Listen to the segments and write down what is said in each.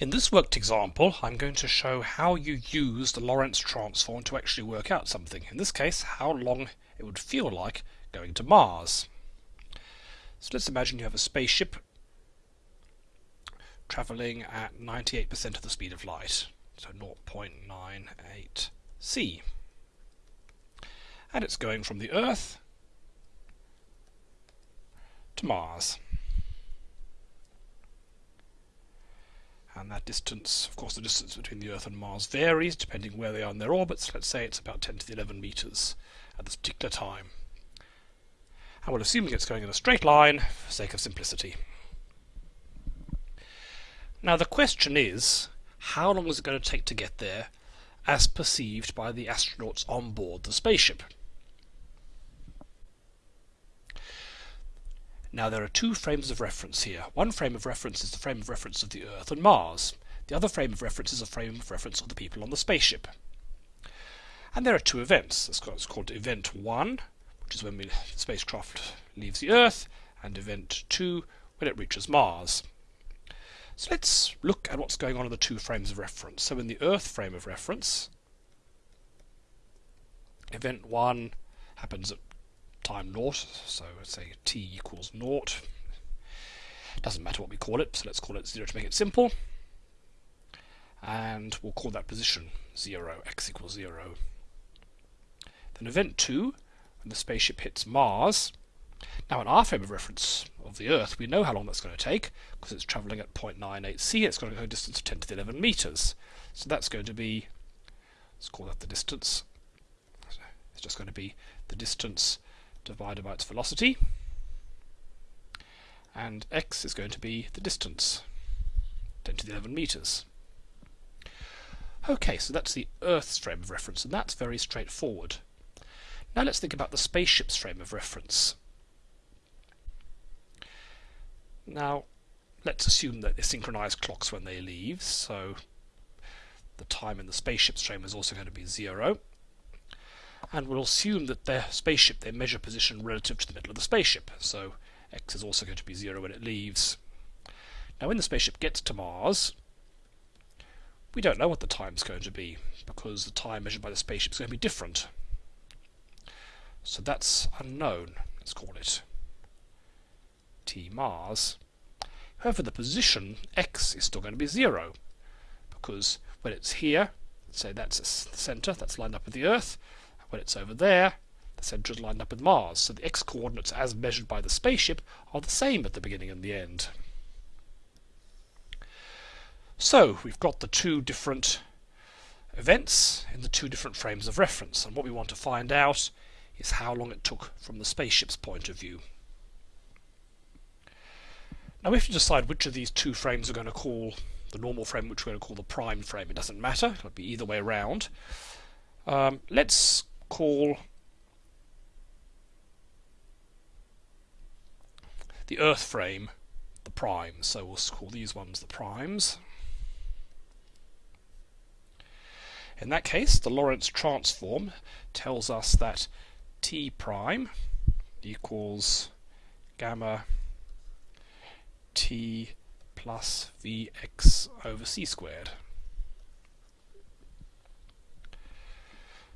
In this worked example, I'm going to show how you use the Lorentz transform to actually work out something. In this case, how long it would feel like going to Mars. So let's imagine you have a spaceship traveling at 98% of the speed of light, so 0.98 c. And it's going from the Earth to Mars. And that distance, of course the distance between the Earth and Mars varies depending where they are in their orbits, let's say it's about 10 to the 11 metres at this particular time. And we'll assume it's going in a straight line for sake of simplicity. Now the question is, how long is it going to take to get there as perceived by the astronauts on board the spaceship? Now there are two frames of reference here. One frame of reference is the frame of reference of the Earth and Mars. The other frame of reference is a frame of reference of the people on the spaceship. And there are two events. It's called, Event 1, which is when the spacecraft leaves the Earth, and Event 2, when it reaches Mars. So let's look at what's going on in the two frames of reference. So in the Earth frame of reference, Event 1 happens at time naught, so let's say t equals naught. Doesn't matter what we call it, so let's call it 0 to make it simple. And we'll call that position 0, x equals 0. Then event 2, when the spaceship hits Mars, now in our frame of reference of the Earth, we know how long that's going to take, because it's travelling at 0.98 c, it's going to go a distance of 10 to the 11 metres. So that's going to be, let's call that the distance, it's just going to be the distance divided by its velocity. And x is going to be the distance 10 to the 11 meters. Okay so that's the Earth's frame of reference and that's very straightforward. Now let's think about the spaceship's frame of reference. Now let's assume that they synchronize clocks when they leave so the time in the spaceship's frame is also going to be zero and we'll assume that their spaceship, they measure position relative to the middle of the spaceship. So x is also going to be 0 when it leaves. Now when the spaceship gets to Mars, we don't know what the time is going to be, because the time measured by the spaceship is going to be different. So that's unknown, let's call it t Mars. However, the position x is still going to be 0, because when it's here, say that's the centre, that's lined up with the Earth, when it's over there, the centre is lined up with Mars, so the x-coordinates as measured by the spaceship are the same at the beginning and the end. So we've got the two different events in the two different frames of reference, and what we want to find out is how long it took from the spaceship's point of view. Now we have to decide which of these two frames we're going to call the normal frame, which we're going to call the prime frame. It doesn't matter, it'll be either way around. Um, let's call the Earth frame the primes. So we'll call these ones the primes. In that case, the Lorentz transform tells us that T prime equals gamma T plus Vx over c squared.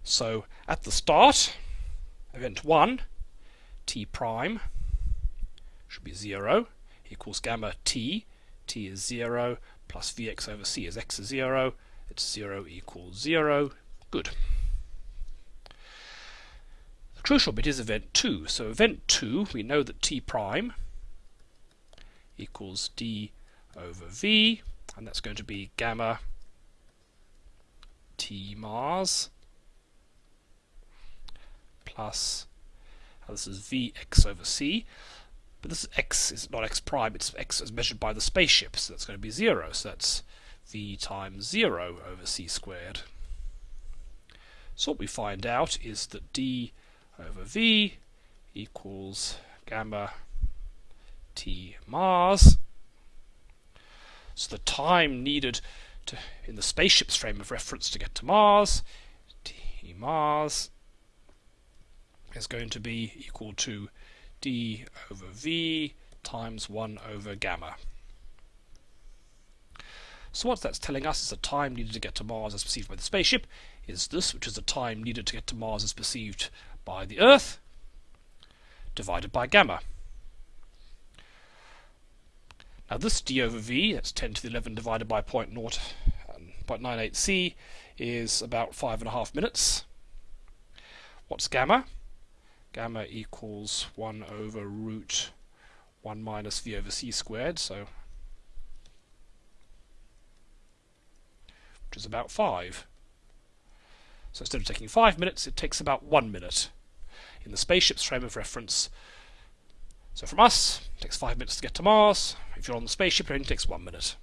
So at the start, event 1, t prime should be 0 equals gamma t, t is 0 plus vx over c is x is 0, it's 0 equals 0, good. The crucial bit is event 2, so event 2 we know that t prime equals d over v, and that's going to be gamma t Mars plus, this is Vx over c, but this is x is not x prime, it's x as measured by the spaceship, so that's going to be 0, so that's v times 0 over c squared. So what we find out is that d over v equals gamma t Mars. So the time needed to, in the spaceship's frame of reference to get to Mars, t Mars is going to be equal to d over v times 1 over gamma. So what that's telling us is the time needed to get to Mars as perceived by the spaceship is this, which is the time needed to get to Mars as perceived by the Earth, divided by gamma. Now this d over v, that's 10 to the 11 divided by 0.0, um, 0.98 c, is about 5.5 minutes. What's gamma? Gamma equals 1 over root 1 minus v over c squared, so which is about 5. So instead of taking 5 minutes, it takes about 1 minute. In the spaceship's frame of reference, so from us, it takes 5 minutes to get to Mars. If you're on the spaceship, it only takes 1 minute.